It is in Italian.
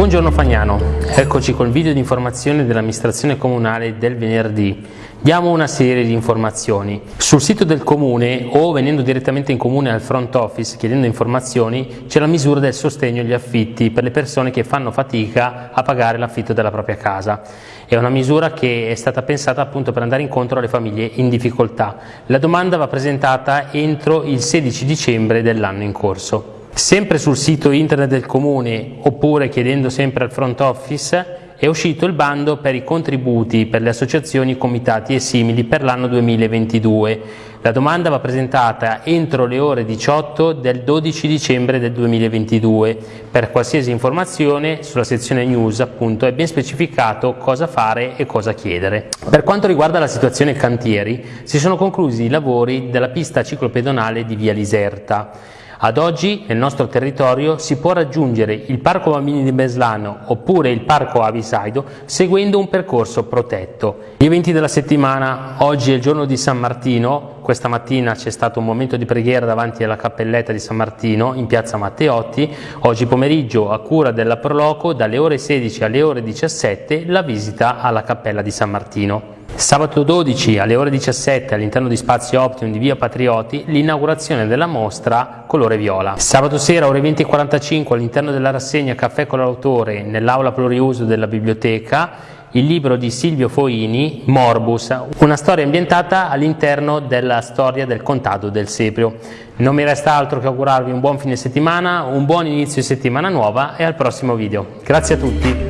Buongiorno Fagnano, eccoci col video di informazione dell'amministrazione comunale del venerdì. Diamo una serie di informazioni. Sul sito del comune o venendo direttamente in comune al front office chiedendo informazioni c'è la misura del sostegno agli affitti per le persone che fanno fatica a pagare l'affitto della propria casa. È una misura che è stata pensata appunto per andare incontro alle famiglie in difficoltà. La domanda va presentata entro il 16 dicembre dell'anno in corso. Sempre sul sito internet del comune oppure chiedendo sempre al front office è uscito il bando per i contributi per le associazioni, comitati e simili per l'anno 2022. La domanda va presentata entro le ore 18 del 12 dicembre del 2022. Per qualsiasi informazione sulla sezione news appunto è ben specificato cosa fare e cosa chiedere. Per quanto riguarda la situazione cantieri, si sono conclusi i lavori della pista ciclopedonale di Via Liserta. Ad oggi nel nostro territorio si può raggiungere il Parco Bambini di Beslano oppure il Parco Avisaido seguendo un percorso protetto. Gli eventi della settimana, oggi è il giorno di San Martino, questa mattina c'è stato un momento di preghiera davanti alla cappelletta di San Martino in piazza Matteotti, oggi pomeriggio a cura della Proloco dalle ore 16 alle ore 17 la visita alla cappella di San Martino. Sabato 12 alle ore 17 all'interno di Spazio Optimum di Via Patrioti l'inaugurazione della mostra Colore Viola. Sabato sera ore 20.45 all'interno della rassegna Caffè con l'autore nell'aula pluriuso della biblioteca il libro di Silvio Foini, Morbus, una storia ambientata all'interno della storia del contado del Seprio. Non mi resta altro che augurarvi un buon fine settimana, un buon inizio di settimana nuova e al prossimo video. Grazie a tutti!